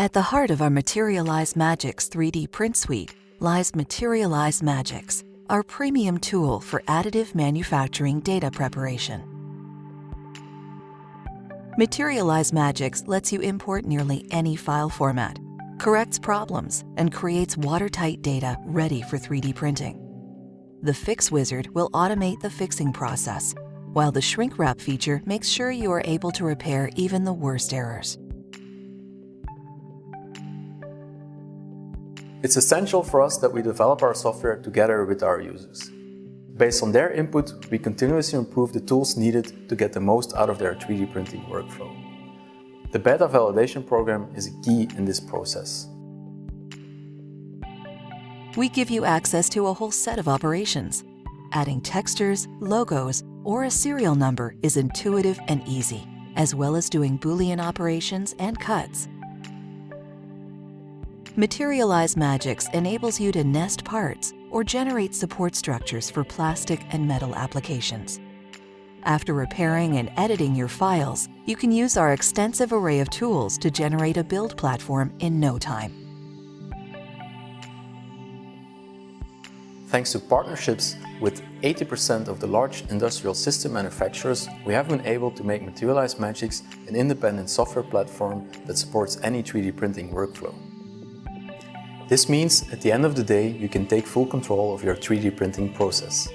At the heart of our Materialise Magics 3D print suite lies Materialise Magics, our premium tool for additive manufacturing data preparation. Materialise Magics lets you import nearly any file format, corrects problems, and creates watertight data ready for 3D printing. The Fix Wizard will automate the fixing process, while the Shrink Wrap feature makes sure you are able to repair even the worst errors. It's essential for us that we develop our software together with our users. Based on their input, we continuously improve the tools needed to get the most out of their 3D printing workflow. The beta validation program is key in this process. We give you access to a whole set of operations. Adding textures, logos, or a serial number is intuitive and easy, as well as doing Boolean operations and cuts. Materialise Magics enables you to nest parts or generate support structures for plastic and metal applications. After repairing and editing your files, you can use our extensive array of tools to generate a build platform in no time. Thanks to partnerships with 80% of the large industrial system manufacturers, we have been able to make Materialise Magics an independent software platform that supports any 3D printing workflow. This means at the end of the day, you can take full control of your 3D printing process.